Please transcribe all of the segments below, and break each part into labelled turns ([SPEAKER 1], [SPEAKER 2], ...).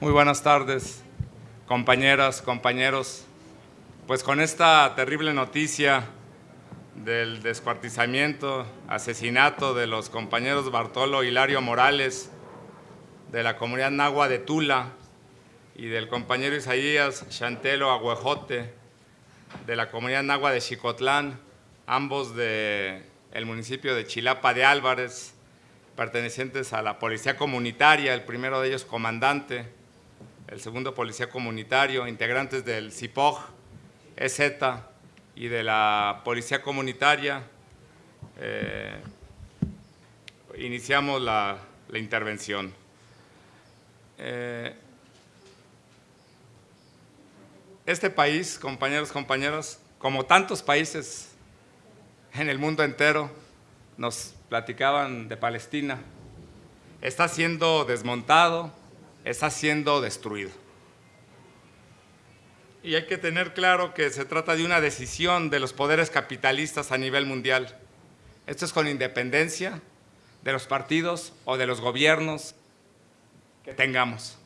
[SPEAKER 1] Muy buenas tardes, compañeras, compañeros. Pues con esta terrible noticia del descuartizamiento, asesinato de los compañeros Bartolo Hilario Morales de la comunidad Nagua de Tula y del compañero Isaías Chantelo Agüejote de la comunidad Nagua de Chicotlán, ambos del el municipio de Chilapa de Álvarez, pertenecientes a la Policía Comunitaria, el primero de ellos comandante, el segundo Policía Comunitario, integrantes del CIPOG, EZ y de la Policía Comunitaria. Eh, iniciamos la, intervención. Eh, este país, compañeros, compañeras, como tantos países en el mundo entero, nos platicaban de Palestina, está siendo desmontado, está siendo destruido. Y hay que tener claro que se trata de una decisión de los poderes capitalistas a nivel mundial. Esto es con independencia de los partidos o de los gobiernos que tengamos.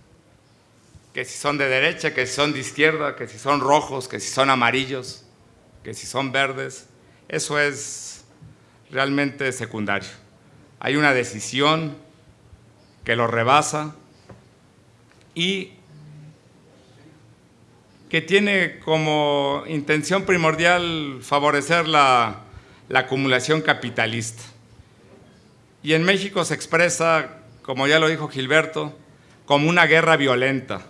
[SPEAKER 1] Que si son de derecha, que si son de izquierda, que si son rojos, que si son amarillos, que si son verdes. Eso es realmente secundario. Hay una decisión que lo rebasa y que tiene como intención primordial favorecer la, la acumulación capitalista. Y en México se expresa, como ya lo dijo Gilberto, como una guerra violenta,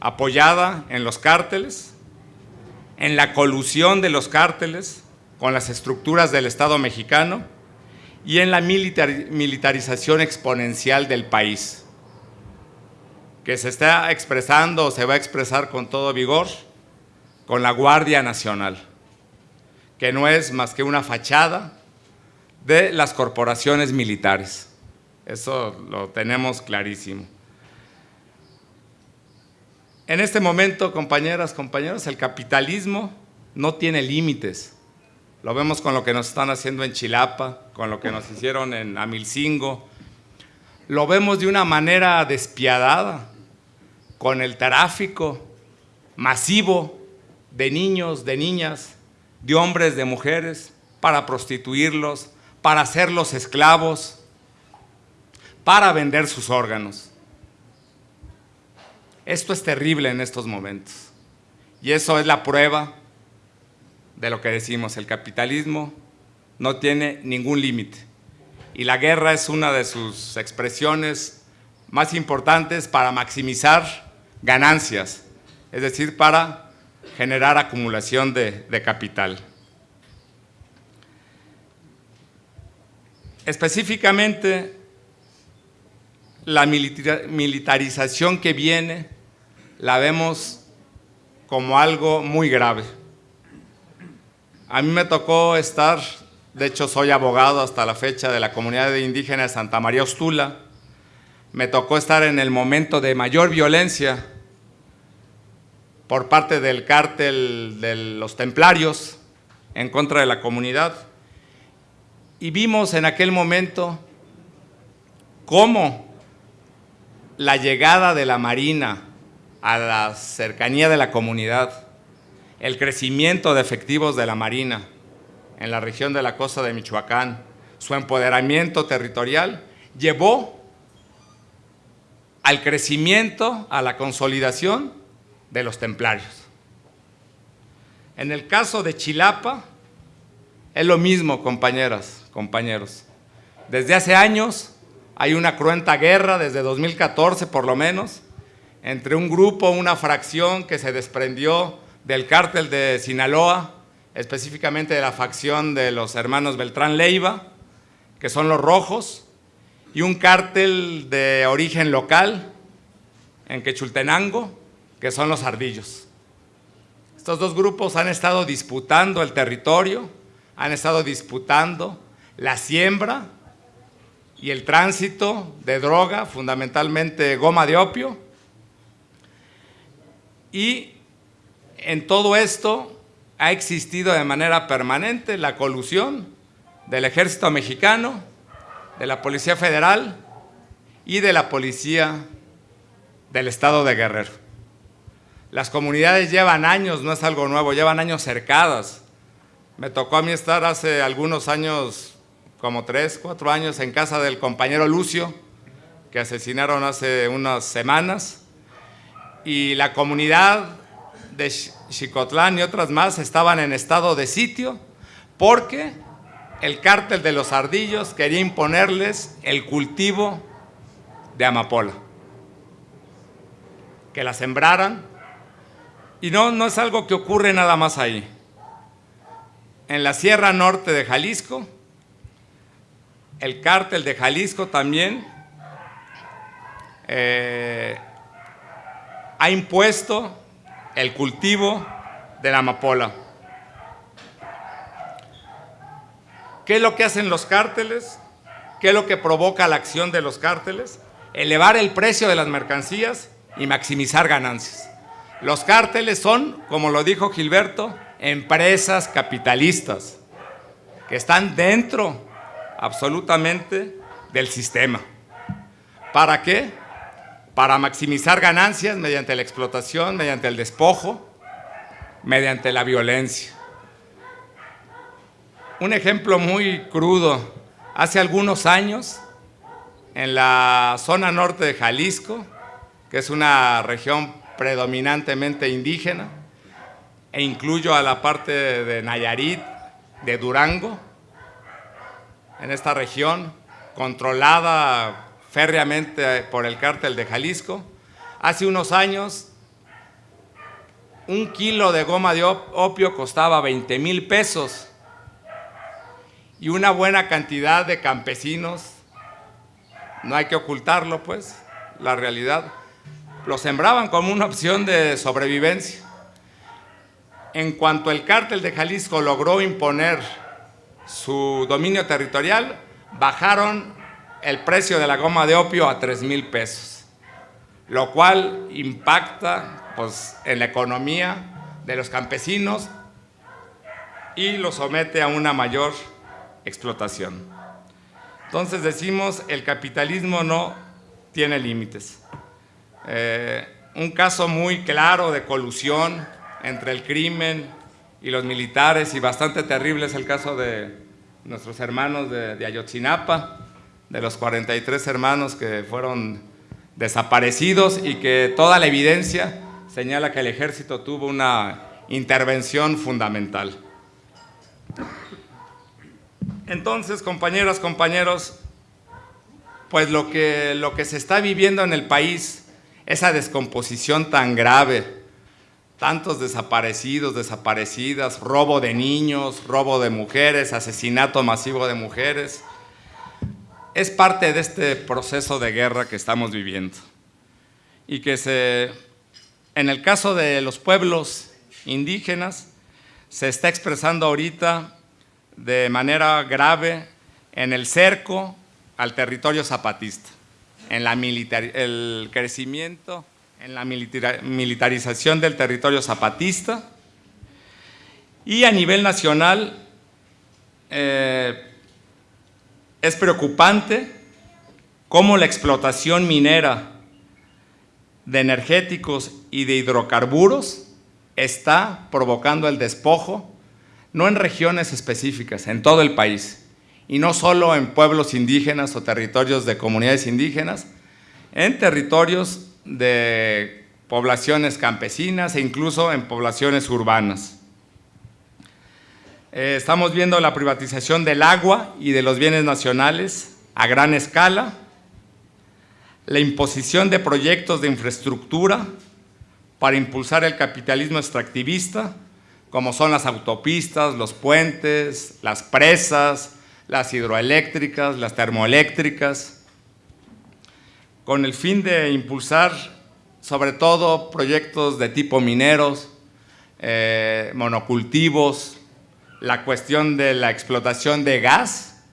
[SPEAKER 1] apoyada en los cárteles, en la colusión de los cárteles, con las estructuras del Estado mexicano y en la militarización exponencial del país, que se está expresando o se va a expresar con todo vigor con la Guardia Nacional, que no es más que una fachada de las corporaciones militares. Eso lo tenemos clarísimo. En este momento, compañeras, compañeros, el capitalismo no tiene límites. Lo vemos con lo que nos están haciendo en Chilapa, con lo que nos hicieron en Amilcingo. Lo vemos de una manera despiadada, con el tráfico masivo de niños, de niñas, de hombres, de mujeres, para prostituirlos, para hacerlos esclavos, para vender sus órganos. Esto es terrible en estos momentos. Y eso es la prueba de lo que decimos, el capitalismo no tiene ningún límite. Y la guerra es una de sus expresiones más importantes para maximizar ganancias, es decir, para generar acumulación de, de capital. Específicamente, la militarización que viene la vemos como algo muy grave. A mí me tocó estar, de hecho soy abogado hasta la fecha de la comunidad indígena de Santa María Ostula, me tocó estar en el momento de mayor violencia por parte del cártel de los templarios en contra de la comunidad. Y vimos en aquel momento cómo la llegada de la Marina a la cercanía de la comunidad el crecimiento de efectivos de la Marina en la región de la costa de Michoacán, su empoderamiento territorial, llevó al crecimiento, a la consolidación de los templarios. En el caso de Chilapa, es lo mismo, compañeras, compañeros. Desde hace años hay una cruenta guerra, desde 2014 por lo menos, entre un grupo, una fracción que se desprendió del cártel de Sinaloa, específicamente de la facción de los hermanos Beltrán Leiva, que son los rojos, y un cártel de origen local en Quechultenango, que son los ardillos. Estos dos grupos han estado disputando el territorio, han estado disputando la siembra y el tránsito de droga, fundamentalmente goma de opio, y en todo esto ha existido de manera permanente la colusión del ejército mexicano, de la Policía Federal y de la Policía del estado de Guerrero. Las comunidades llevan años, no es algo nuevo, llevan años cercadas. Me tocó a mí estar hace algunos años, como tres, cuatro años, en casa del compañero Lucio, que asesinaron hace unas semanas, y la comunidad de Chicotlán y otras más estaban en estado de sitio porque el cártel de los ardillos quería imponerles el cultivo de amapola, que la sembraran, y no, no es algo que ocurre nada más ahí. En la Sierra Norte de Jalisco, el cártel de Jalisco también eh, ha impuesto el cultivo de la amapola. ¿Qué es lo que hacen los cárteles? ¿Qué es lo que provoca la acción de los cárteles? Elevar el precio de las mercancías y maximizar ganancias. Los cárteles son, como lo dijo Gilberto, empresas capitalistas que están dentro absolutamente del sistema. ¿Para qué? Para maximizar ganancias mediante la explotación, mediante el despojo, mediante la violencia. Un ejemplo muy crudo, hace algunos años, en la zona norte de Jalisco, que es una región predominantemente indígena, e incluyo a la parte de Nayarit, de Durango, en esta región, controlada férreamente por el cártel de Jalisco. Hace unos años, un kilo de goma de opio costaba 20 mil pesos y una buena cantidad de campesinos, no hay que ocultarlo pues, la realidad, lo sembraban como una opción de sobrevivencia. En cuanto el cártel de Jalisco logró imponer su dominio territorial, bajaron el precio de la goma de opio a 3 mil pesos, lo cual impacta pues, en la economía de los campesinos y los somete a una mayor explotación. Entonces decimos, el capitalismo no tiene límites. Eh, un caso muy claro de colusión entre el crimen y los militares y bastante terrible es el caso de nuestros hermanos de, de Ayotzinapa, de los 43 hermanos que fueron desaparecidos y que toda la evidencia señala que el ejército tuvo una intervención fundamental. Entonces, compañeras, compañeros, pues lo que, lo que se está viviendo en el país, esa descomposición tan grave, tantos desaparecidos, desaparecidas, robo de niños, robo de mujeres, asesinato masivo de mujeres, es parte de este proceso de guerra que estamos viviendo. Y que se, en el caso de los pueblos indígenas, se está expresando ahorita de manera grave en el cerco al territorio zapatista, en la el crecimiento, en la militarización del territorio zapatista y a nivel nacional eh, es preocupante cómo la explotación minera de energéticos y de hidrocarburos está provocando el despojo no en regiones específicas, en todo el país, y no solo en pueblos indígenas o territorios de comunidades indígenas, en territorios de poblaciones campesinas e incluso en poblaciones urbanas. Eh, estamos viendo la privatización del agua y de los bienes nacionales a gran escala, la imposición de proyectos de infraestructura para impulsar el capitalismo extractivista, como son las autopistas, los puentes, las presas, las hidroeléctricas, las termoeléctricas, con el fin de impulsar sobre todo proyectos de tipo mineros, eh, monocultivos, la cuestión de la explotación de gas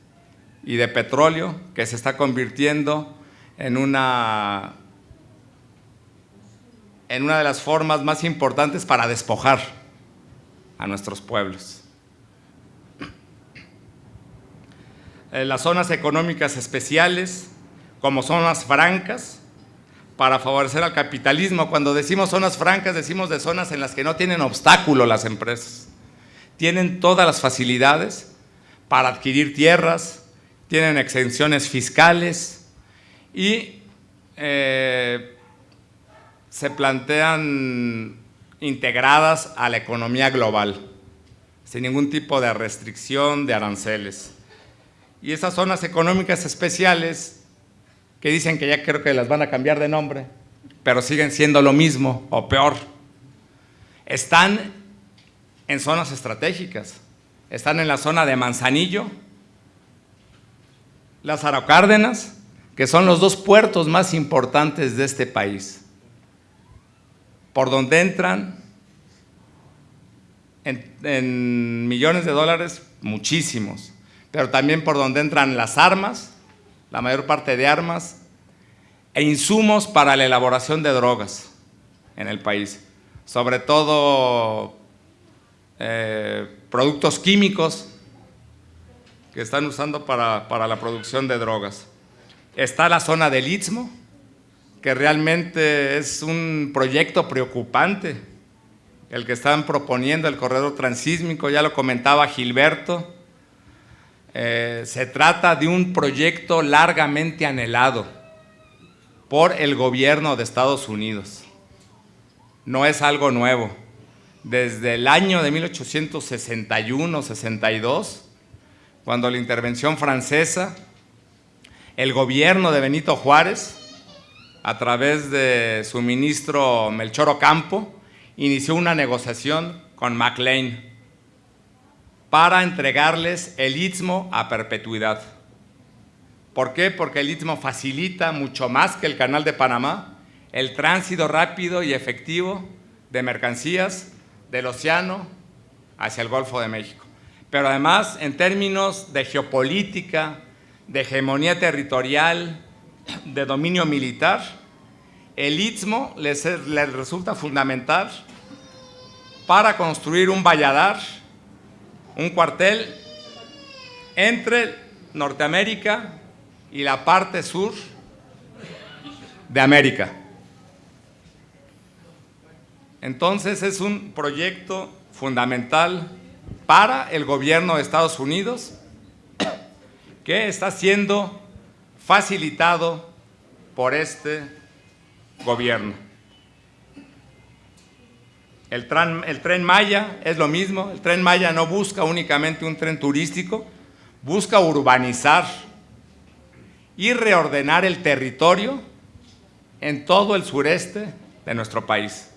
[SPEAKER 1] y de petróleo que se está convirtiendo en una, en una de las formas más importantes para despojar a nuestros pueblos. Las zonas económicas especiales, como zonas francas, para favorecer al capitalismo. Cuando decimos zonas francas, decimos de zonas en las que no tienen obstáculo las empresas. Tienen todas las facilidades para adquirir tierras, tienen exenciones fiscales y eh, se plantean integradas a la economía global, sin ningún tipo de restricción de aranceles. Y esas zonas económicas especiales, que dicen que ya creo que las van a cambiar de nombre, pero siguen siendo lo mismo o peor, están en zonas estratégicas. Están en la zona de Manzanillo, Lázaro Cárdenas, que son los dos puertos más importantes de este país. Por donde entran en, millones de dólares, muchísimos, pero también por donde entran las armas, la mayor parte de armas, e insumos para la elaboración de drogas en el país, sobre todo eh, productos químicos que están usando para, para la producción de drogas. Está la zona del Istmo, que realmente es un proyecto preocupante, el que están proponiendo el corredor transísmico, ya lo comentaba Gilberto, eh, se trata de un proyecto largamente anhelado por el gobierno de Estados Unidos. No es algo nuevo. Desde el año de 1861-62, cuando la intervención francesa, el gobierno de Benito Juárez a través de su ministro Melchor Ocampo, inició una negociación con McLean para entregarles el Istmo a perpetuidad. ¿Por qué? Porque el Istmo facilita mucho más que el Canal de Panamá el tránsito rápido y efectivo de mercancías del océano hacia el Golfo de México. Pero además, en términos de geopolítica, de hegemonía territorial, de dominio militar, el Istmo les, resulta fundamental para construir un valladar, un cuartel entre Norteamérica y la parte sur de América. Entonces es un proyecto fundamental para el gobierno de Estados Unidos que está siendo facilitado por este gobierno. El tren, Maya es lo mismo, el tren Maya no busca únicamente un tren turístico, busca urbanizar y reordenar el territorio en todo el sureste de nuestro país.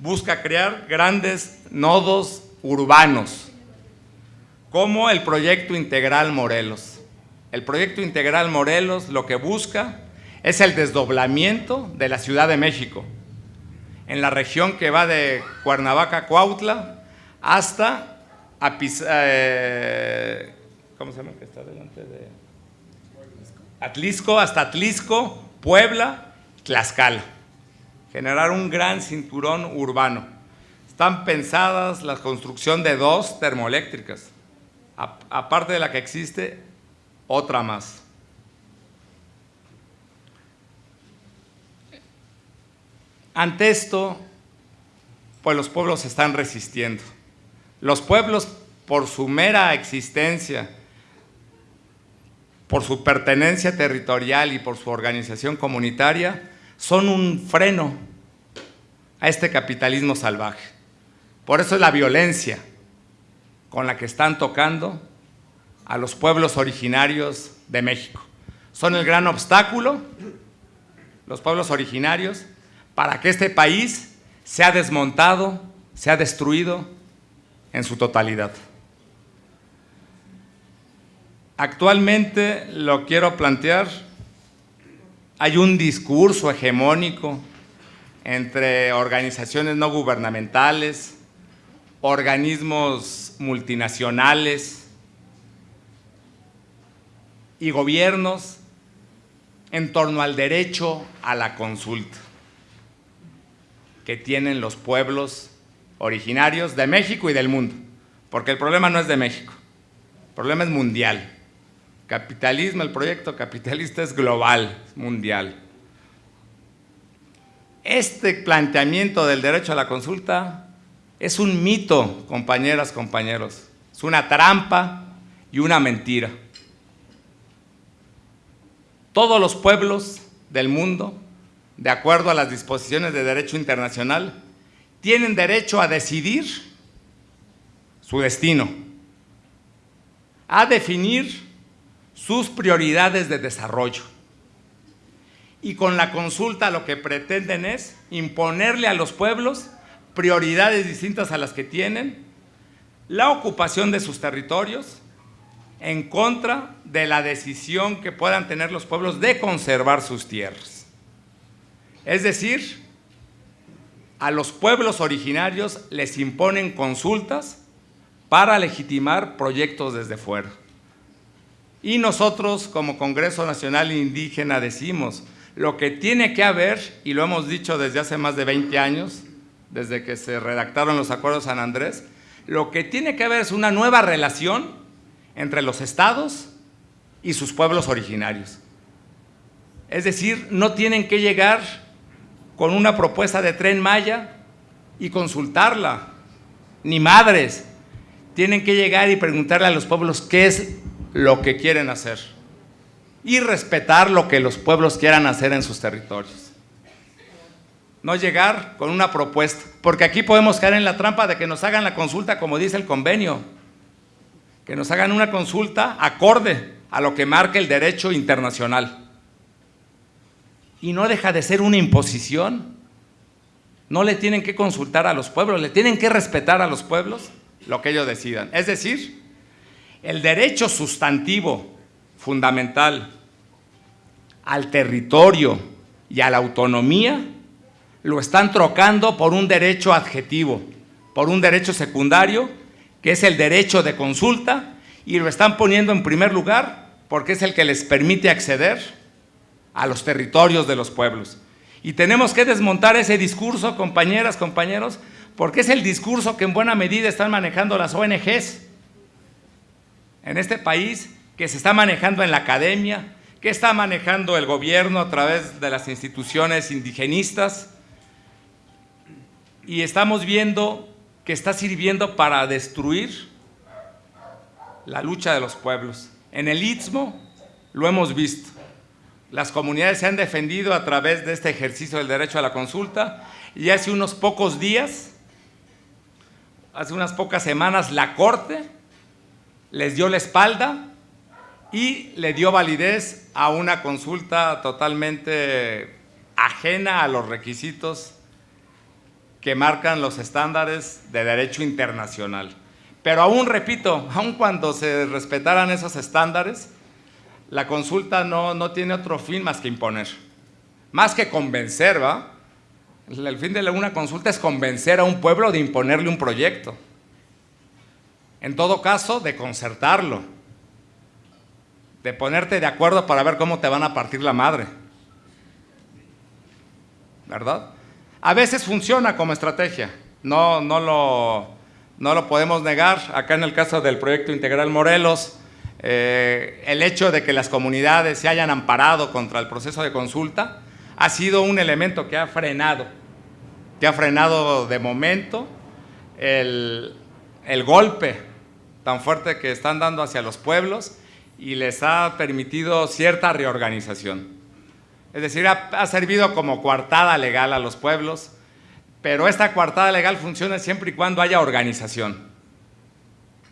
[SPEAKER 1] Busca crear grandes nodos urbanos, como el proyecto integral Morelos. El proyecto integral Morelos lo que busca es el desdoblamiento de la Ciudad de México, en la región que va de Cuernavaca, Cuautla, hasta eh, ¿cómo se llama que está delante de Atlisco, hasta Atlisco, Puebla, Tlaxcala. Generar un gran cinturón urbano. Están pensadas la construcción de dos termoeléctricas, aparte de la que existe otra más. Ante esto, pues los pueblos están resistiendo. Los pueblos, por su mera existencia, por su pertenencia territorial y por su organización comunitaria, son un freno a este capitalismo salvaje. Por eso es la violencia con la que están tocando a los pueblos originarios de México. Son el gran obstáculo, los pueblos originarios, para que este país sea desmontado, sea destruido en su totalidad. Actualmente lo quiero plantear, hay un discurso hegemónico entre organizaciones no gubernamentales, organismos multinacionales, y gobiernos en torno al derecho a la consulta que tienen los pueblos originarios de México y del mundo, porque el problema no es de México, el problema es mundial. Capitalismo, el proyecto capitalista es global, mundial. Este planteamiento del derecho a la consulta es un mito, compañeras, compañeros. Es una trampa y una mentira. Todos los pueblos del mundo, de acuerdo a las disposiciones de derecho internacional, tienen derecho a decidir su destino, a definir sus prioridades de desarrollo. Y con la consulta lo que pretenden es imponerle a los pueblos prioridades distintas a las que tienen, la ocupación de sus territorios, en contra de la decisión que puedan tener los pueblos de conservar sus tierras. Es decir, a los pueblos originarios les imponen consultas para legitimar proyectos desde fuera. Y nosotros como Congreso Nacional Indígena decimos, lo que tiene que haber, y lo hemos dicho desde hace más de 20 años, desde que se redactaron los acuerdos San Andrés, lo que tiene que haber es una nueva relación entre los estados y sus pueblos originarios. Es decir, no tienen que llegar con una propuesta de tren Maya y consultarla, ni madres. Tienen que llegar y preguntarle a los pueblos qué es lo que quieren hacer y respetar lo que los pueblos quieran hacer en sus territorios. No llegar con una propuesta, porque aquí podemos caer en la trampa de que nos hagan la consulta como dice el convenio, que nos hagan una consulta acorde a lo que marca el derecho internacional. Y no deja de ser una imposición. No le tienen que consultar a los pueblos, le tienen que respetar a los pueblos lo que ellos decidan. Es decir, el derecho sustantivo fundamental al territorio y a la autonomía lo están trocando por un derecho adjetivo, por un derecho secundario, que es el derecho de consulta, y lo están poniendo en primer lugar porque es el que les permite acceder a los territorios de los pueblos. Y tenemos que desmontar ese discurso, compañeras, compañeros, porque es el discurso que en buena medida están manejando las ONGs en este país, que se está manejando en la academia, que está manejando el gobierno a través de las instituciones indigenistas, y estamos viendo que está sirviendo para destruir la lucha de los pueblos. En el Istmo lo hemos visto. Las comunidades se han defendido a través de este ejercicio del derecho a la consulta y hace unos pocos días, hace unas pocas semanas, la Corte les dio la espalda y le dio validez a una consulta totalmente ajena a los requisitos que marcan los estándares de derecho internacional. Pero aún, repito, aún cuando se respetaran esos estándares, la consulta no, no tiene otro fin más que imponer. Más que convencer, ¿va? El fin de una consulta es convencer a un pueblo de imponerle un proyecto. En todo caso, de concertarlo, de ponerte de acuerdo para ver cómo te van a partir la madre. ¿Verdad? A veces funciona como estrategia, no, no, lo, no lo podemos negar. Acá en el caso del proyecto integral Morelos, eh, el hecho de que las comunidades se hayan amparado contra el proceso de consulta ha sido un elemento que ha frenado, que ha frenado de momento el, el golpe tan fuerte que están dando hacia los pueblos y les ha permitido cierta reorganización. Es decir, ha, servido como coartada legal a los pueblos, pero esta coartada legal funciona siempre y cuando haya organización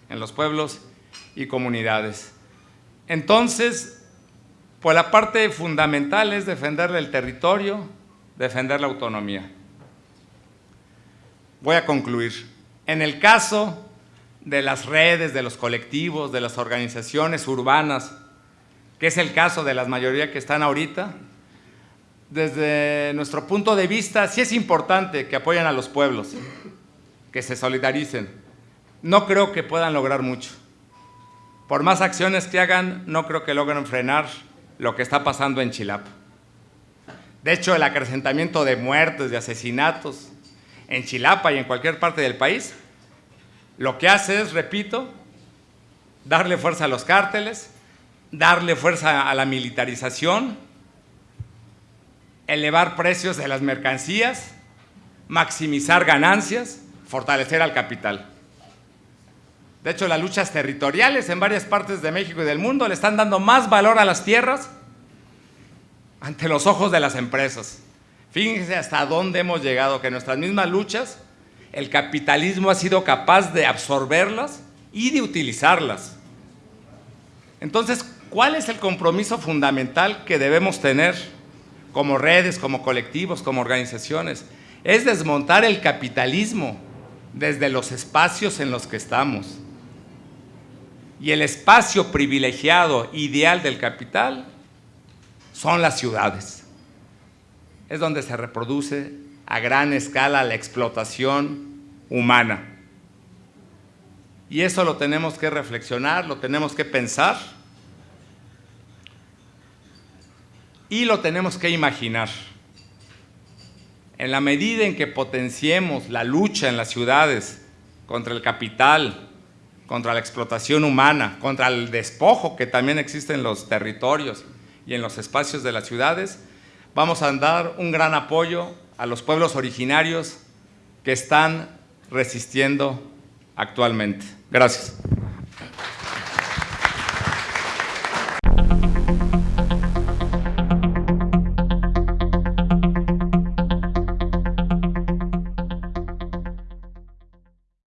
[SPEAKER 1] en los pueblos y comunidades. Entonces, pues la parte fundamental es defender el territorio, defender la autonomía. Voy a concluir. En el caso de las redes, de los colectivos, de las organizaciones urbanas, que es el caso de las mayoría que están ahorita, desde nuestro punto de vista, sí es importante que apoyen a los pueblos, que se solidaricen. No creo que puedan lograr mucho. Por más acciones que hagan, no creo que logren frenar lo que está pasando en Chilapa. De hecho, el acrecentamiento de muertes, de asesinatos en Chilapa y en cualquier parte del país, lo que hace es, repito, darle fuerza a los cárteles, darle fuerza a la militarización, elevar precios de las mercancías, maximizar ganancias, fortalecer al capital. De hecho, las luchas territoriales en varias partes de México y del mundo le están dando más valor a las tierras ante los ojos de las empresas. Fíjense hasta dónde hemos llegado, que nuestras mismas luchas, el capitalismo ha sido capaz de absorberlas y de utilizarlas. Entonces, ¿cuál es el compromiso fundamental que debemos tener como redes, como colectivos, como organizaciones? Es desmontar el capitalismo desde los espacios en los que estamos. Y el espacio privilegiado, ideal del capital, son las ciudades. Es donde se reproduce a gran escala la explotación humana. Y eso lo tenemos que reflexionar, lo tenemos que pensar y lo tenemos que imaginar. En la medida en que potenciemos la lucha en las ciudades contra el capital, contra la explotación humana, contra el despojo que también existe en los territorios y en los espacios de las ciudades, vamos a dar un gran apoyo a los pueblos originarios que están resistiendo actualmente. Gracias.